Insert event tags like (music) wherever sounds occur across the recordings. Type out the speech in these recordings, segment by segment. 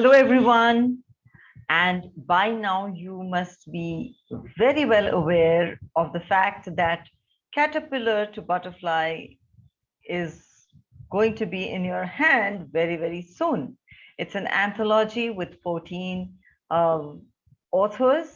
Hello, everyone. And by now, you must be very well aware of the fact that Caterpillar to Butterfly is going to be in your hand very, very soon. It's an anthology with 14 um, authors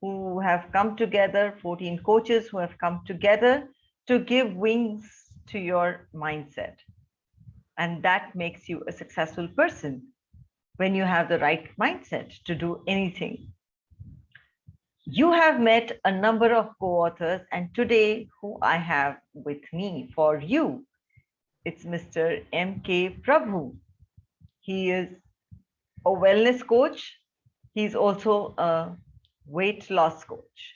who have come together, 14 coaches who have come together to give wings to your mindset. And that makes you a successful person when you have the right mindset to do anything. You have met a number of co-authors and today who I have with me for you, it's Mr. M.K. Prabhu. He is a wellness coach. He's also a weight loss coach.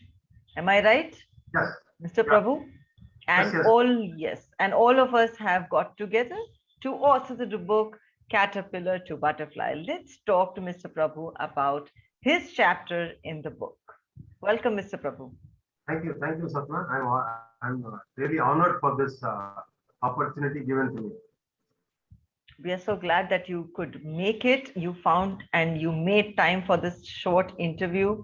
Am I right? Yes. Mr. Yeah. Prabhu? And yes, yes. all, yes, and all of us have got together to author the book Caterpillar to Butterfly. Let's talk to Mr. Prabhu about his chapter in the book. Welcome, Mr. Prabhu. Thank you. Thank you, Sapna. I'm, I'm really honored for this uh, opportunity given to me. We are so glad that you could make it. You found and you made time for this short interview,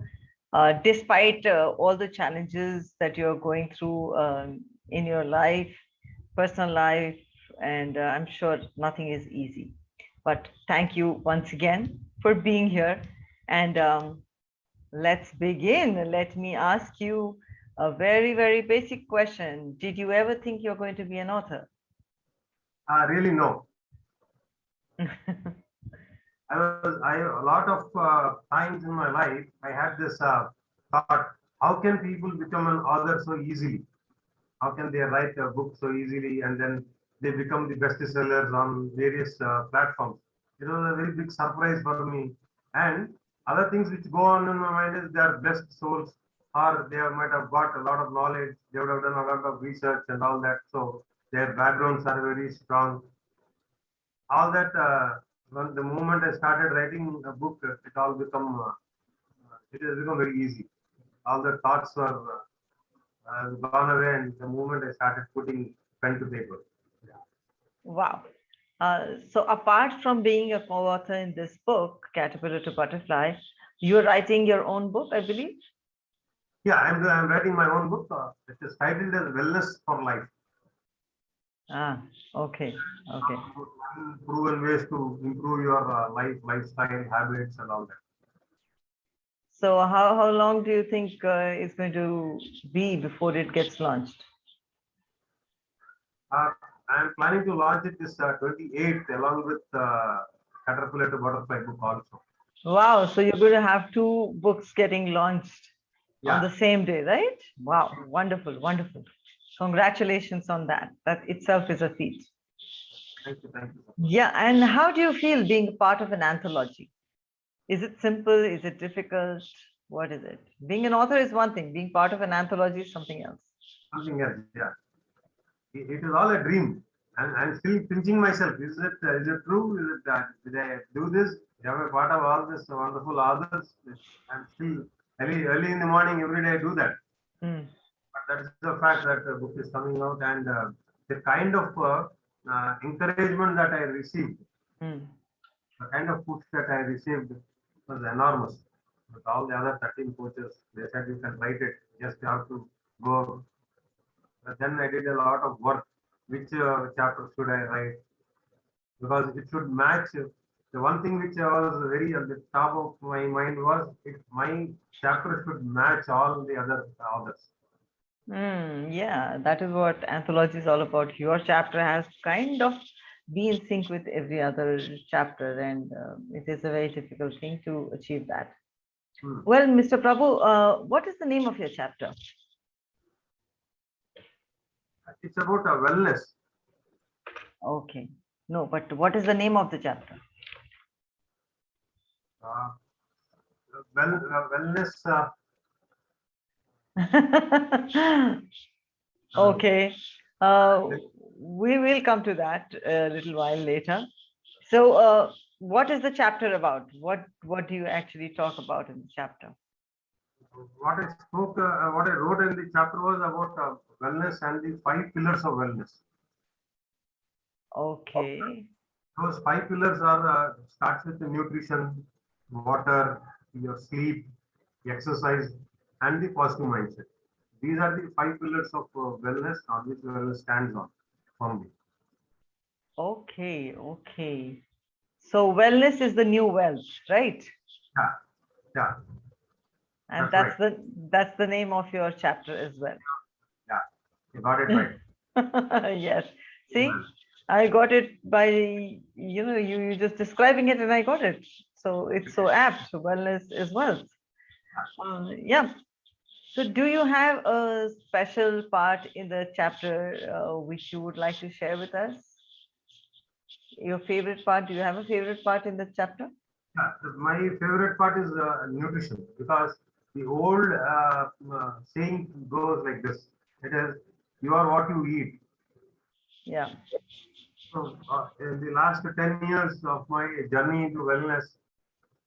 uh, despite uh, all the challenges that you're going through um, in your life, personal life, and uh, I'm sure nothing is easy. But thank you once again for being here. And um, let's begin. Let me ask you a very, very basic question. Did you ever think you're going to be an author? Uh, really, no. (laughs) I was, I, a lot of uh, times in my life, I had this uh, thought, how can people become an author so easily? How can they write a book so easily and then they become the best sellers on various uh, platforms. It was a very big surprise for me. And other things which go on in my mind is they are best souls or they might have got a lot of knowledge. They would have done a lot of research and all that. So their backgrounds are very strong. All that, uh, when the moment I started writing a book, it all become, uh, it has become very easy. All the thoughts were uh, gone away and the moment I started putting pen to paper. Wow. Uh, so apart from being a co-author in this book, Caterpillar to Butterfly, you're writing your own book, I believe? Yeah, I'm, I'm writing my own book. Uh, it is titled as Wellness for Life. Ah, okay, okay. Proven ways to improve your uh, life, lifestyle, habits and all that. So how, how long do you think uh, it's going to be before it gets launched? Uh, I'm planning to launch it this uh, 28th along with uh, Caterpillar to Butterfly book also. Wow, so you're going to have two books getting launched yeah. on the same day, right? Wow, wonderful, wonderful. Congratulations on that. That itself is a feat. Thank you, thank you. Yeah, and how do you feel being part of an anthology? Is it simple? Is it difficult? What is it? Being an author is one thing. Being part of an anthology is something else. Something else, yeah it is all a dream. And I'm still pinching myself. Is it uh, is it true? Is it that did I do this? Am I part of all this wonderful others? I'm still early early in the morning every day I do that. Mm. But that is the fact that the book is coming out and uh, the kind of uh, uh encouragement that I received, mm. the kind of push that I received was enormous. With all the other 13 coaches, they said you can write it, just you have to go then I did a lot of work. Which uh, chapter should I write? Because it should match. The one thing which I was very at the top of my mind was if my chapter should match all the other authors. Mm, yeah, that is what anthology is all about. Your chapter has kind of be in sync with every other chapter, and uh, it is a very difficult thing to achieve that. Hmm. Well, Mr. Prabhu, uh, what is the name of your chapter? It's about a wellness. Okay. No, but what is the name of the chapter? Uh, well, uh, wellness. Uh, (laughs) okay. Uh, we will come to that a little while later. So, uh, what is the chapter about? What What do you actually talk about in the chapter? What I spoke, uh, what I wrote in the chapter was about uh, wellness and the five pillars of wellness. Okay. those five pillars are uh, starts with the nutrition, water, your sleep, exercise, and the positive mindset. These are the five pillars of uh, wellness on which wellness stands on firmly. Okay, okay. So wellness is the new wealth, right? Yeah, yeah, And That's that's the that's the name of your chapter as well. Got it right. (laughs) Yes. See, I got it by, you know, you you just describing it and I got it. So it's so apt. Wellness is wealth. Uh, yeah. So do you have a special part in the chapter uh, which you would like to share with us? Your favorite part? Do you have a favorite part in the chapter? Yeah, my favorite part is uh, nutrition because the old uh, uh, saying goes like this: "It is you are what you eat." Yeah. So, uh, in the last 10 years of my journey into wellness,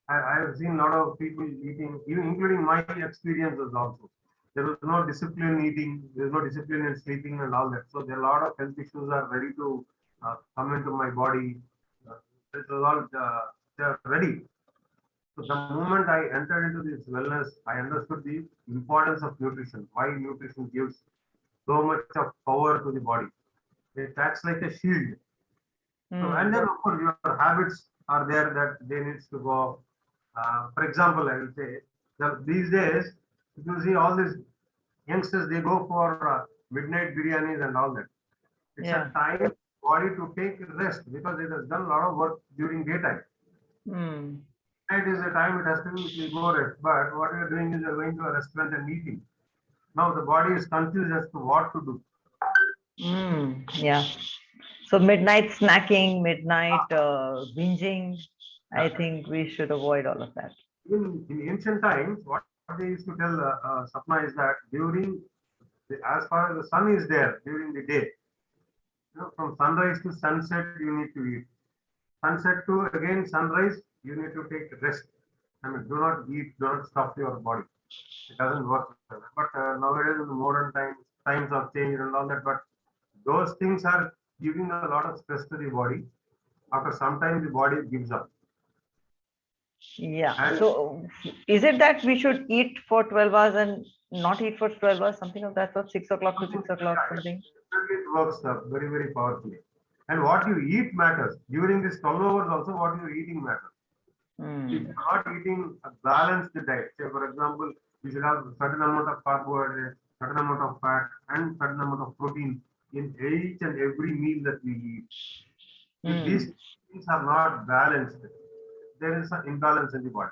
I, I have seen a lot of people eating, even including my experiences also. There was no discipline in eating, there's no discipline in sleeping and all that. So there are a lot of health issues are ready to uh, come into my body. Uh, This is all, uh, they're ready. So the moment I entered into this wellness, I understood the importance of nutrition, why nutrition gives so much of power to the body. It acts like a shield. So, Mm, and then of course your habits are there that they needs to go. Uh, for example, I will say that these days, you see all these youngsters, they go for uh, midnight biryanis and all that. It's Yeah. a time body to take rest because it has done a lot of work during daytime. mm, Night is the time it has to be go rest. But what you're doing is you're going to a restaurant and eating. Now the body is confused as to what to do. mm, yeah. So midnight snacking, midnight uh, binging, I think we should avoid all of that. in, in ancient times, what they used to tell uh, uh, Sapna is that during, the, as far as the sun is there during the day, you know, from sunrise to sunset, you need to eat. Sunset to again sunrise, you need to take rest. I mean, do not eat, do not stuff your body. It doesn't work. But uh, nowadays, in the modern times, times have changed and all that. But those things are giving a lot of stress to the body. After some time, the body gives up. Yeah. And- So is it that we should eat for 12 hours and not eat for 12 hours, something of that sort, six o'clock to six o'clock, something? It works very, very powerfully. And what you eat matters. During this 12 hours also, what you're eating matters. If Hmm, you're not eating a balanced diet, say for example, you should have certain amount of carbohydrates, certain amount of fat, and certain amount of protein in each and every meal that we eat. If Hmm. these things are not balanced, there is an imbalance in the body.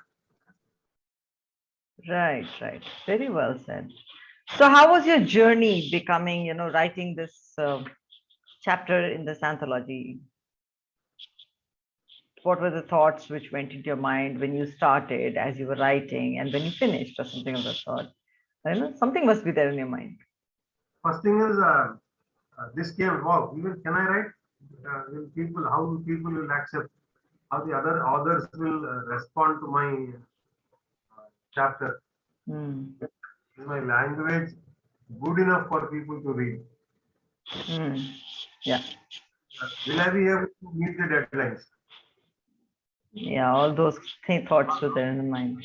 Right, right. Very well said. So how was your journey becoming, you know, writing this uh, chapter in this anthology? What were the thoughts which went into your mind when you started, as you were writing, and when you finished, or something of that sort? I know something must be there in your mind. First thing is, uh, uh, this came, wow, even can I write? Uh, will people, how will people will accept? How the other authors will uh, respond to my uh, chapter? Hmm, Is my language good enough for people to read? hmm. Yeah, Uh, Will I be able to meet the deadlines? Yeah, all those thoughts were there in the mind.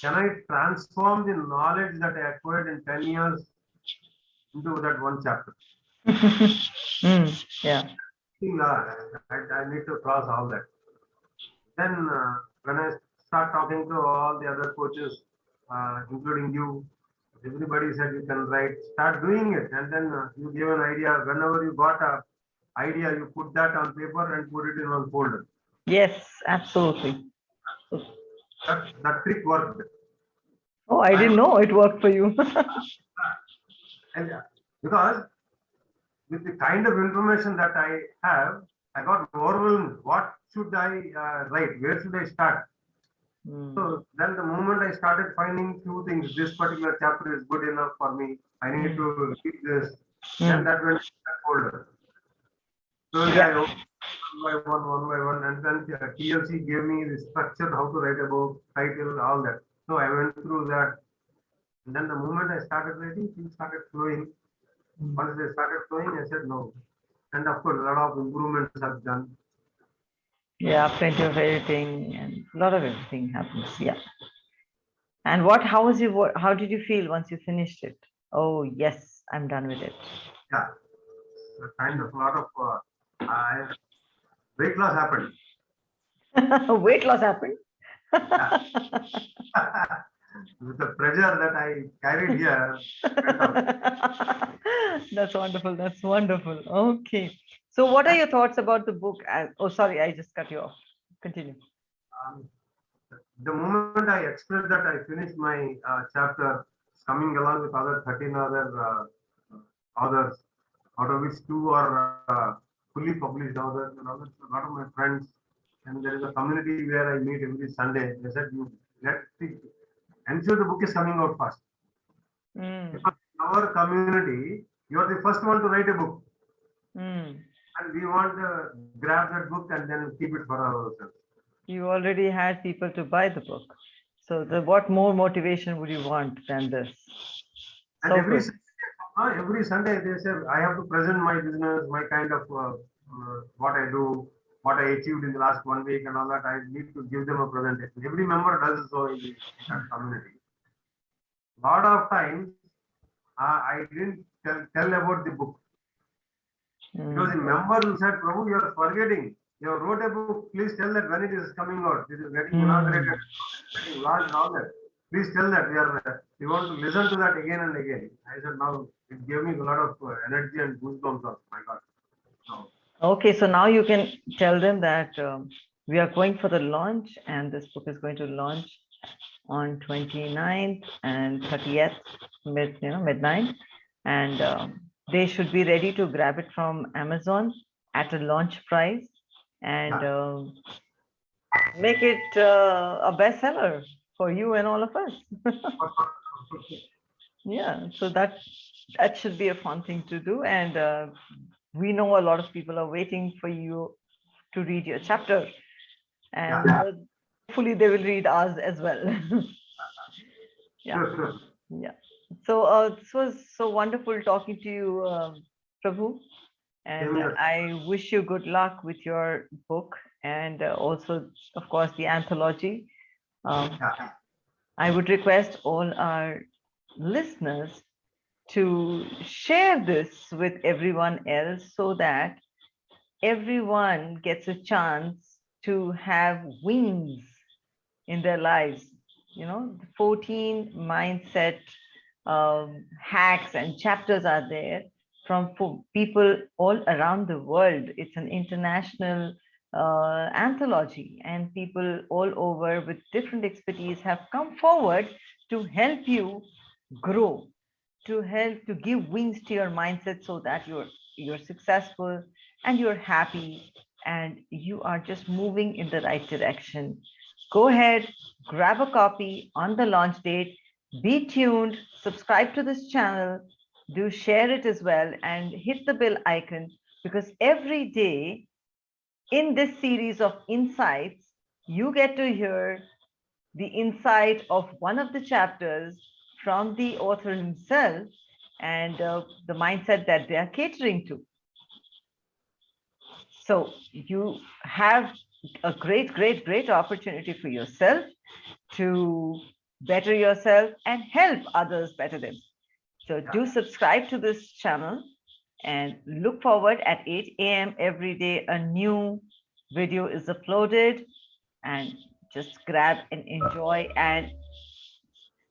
Can I transform the knowledge that I acquired in 10 years into that one chapter? (laughs) Hmm, Yeah, uh, I, I need to cross all that. Then uh, when I start talking to all the other coaches, uh, including you, everybody said you can write, start doing it. And then uh, you give an idea. Whenever you got a idea, you put that on paper and put it in one folder. Yes, absolutely. That, that trick worked. Oh, I didn't know it worked for you. (laughs) And uh, because with the kind of information that I have, I got overwhelmed. What should I uh, write? Where should I start? Hmm, So then the moment I started finding few things, this particular chapter is good enough for me. I need to read this. Then hmm. that went that folder. So I Yeah. opened one by one, one by one, and then TLC gave me the structure, how to write a book, title, all that. So I went through that. And then the moment I started writing, things started flowing. Once they started flowing, I said no. And of course, a lot of improvements have done. Yeah, plenty of editing and a lot of everything happens. Yeah. And what, how was you, what, how did you feel once you finished it? Oh, yes, I'm done with it. Yeah, kind of a lot of uh, I, weight loss happened. (laughs) Weight loss happened? (laughs) With the pressure that I carried here, (laughs) That's wonderful. That's wonderful. Okay. So what are your thoughts about the book? Oh, sorry, I just cut you off. Continue. um, the moment I expressed that I finished my uh, chapter, coming along with other 13 other uh, authors, out of which two are uh, fully published and others, a lot of my friends, and there is a community where I meet every Sunday. They said, "You let the, ensure the book is coming out fast." Mm, Because our community, you are the first one to write a book, mm. and we want to grab that book and then keep it for ourselves. You already had people to buy the book. So the, what more motivation would you want than this? And So every good. Uh, every Sunday they say I have to present my business, my kind of uh, uh, what I do, what I achieved in the last one week, and all that. I need to give them a presentation. Every member does so in the that community. Lot of times uh, I didn't tell, tell about the book because the Mm, member who said, Prabhu, you are forgetting. You wrote a book. Please tell that when it is coming out. This is getting Hmm. inaugurated, getting launched, all that. Please tell that we are. We want to listen to that again and again. I said, now it gave me a lot of uh, energy and goosebumps. Of my God. So, Okay, so now you can tell them that um, we are going for the launch and this book is going to launch on 29th and 30th, mid, you know, midnight. And um, they should be ready to grab it from Amazon at a launch price and um, make it uh, a bestseller for you and all of us. (laughs) Yeah, so that that should be a fun thing to do. And uh, we know a lot of people are waiting for you to read your chapter. And Yeah. uh, hopefully they will read ours as well. (laughs) Yeah. Yeah. So uh, this was so wonderful talking to you, um, Prabhu. And. I wish you good luck with your book and uh, also, of course, the anthology. Um, I would request all our listeners to share this with everyone else so that everyone gets a chance to have wings in their lives. You know, 14 mindset um, hacks and chapters are there from people all around the world. It's an international uh, anthology, and people all over with different expertise have come forward to help you grow, to help to give wings to your mindset so that you're you're successful and you're happy and you are just moving in the right direction. Go ahead, grab a copy on the launch date. Be tuned, subscribe to this channel, do share it as well, and hit the bell icon because every day in this series of insights, you get to hear the insight of one of the chapters from the author himself and uh, the mindset that they are catering to. So you have a great, great, great opportunity for yourself to better yourself and help others better them. So do subscribe to this channel and look forward at 8 a.m. every day. A new video is uploaded and just grab and enjoy and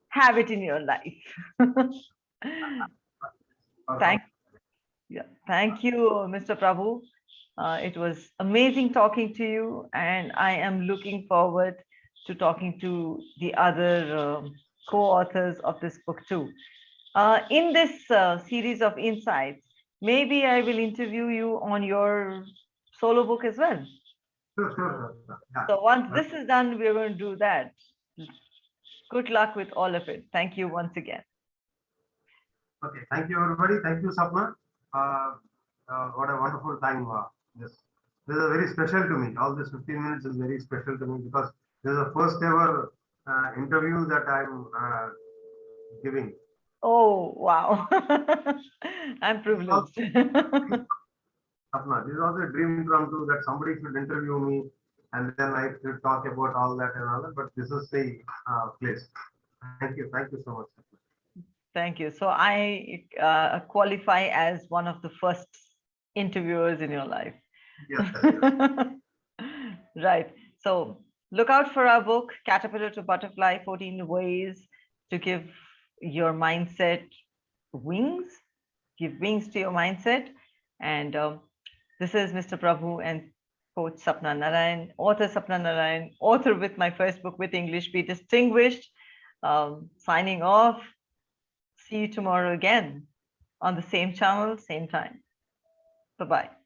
have it in your life. (laughs) Thank, yeah, thank you, Mr. Prabhu. Uh, it was amazing talking to you, and I am looking forward to talking to the other um, co-authors of this book too. Uh, in this uh, series of insights, maybe I will interview you on your solo book as well. Sure, sure, sure. So once this is done, we're going to do that. Good luck with all of it. Thank you once again. Okay, thank you, everybody. Thank you, Sapna. Uh, uh, what a wonderful time. Uh, this, this is very special to me. All this 15 minutes is very special to me because this is the first ever uh, interview that I'm uh, giving. Oh, wow. (laughs) I'm privileged. (laughs) Sapna, this is also a dream come true that somebody should interview me and then I could talk about all that and all that, but this is the uh, place. Thank you, thank you so much. Thank you. So I uh, qualify as one of the first interviewers in your life. Yes, (laughs) right. So look out for our book, Caterpillar to Butterfly 14 Ways to Give Your Mindset Wings, give wings to your mindset. And um, this is Mr. Prabhu and Coach Sapna Narayan, author Sapna Narayan, author with my first book with English Be Distinguished, um, signing off. See you tomorrow again on the same channel, same time. Bye-bye.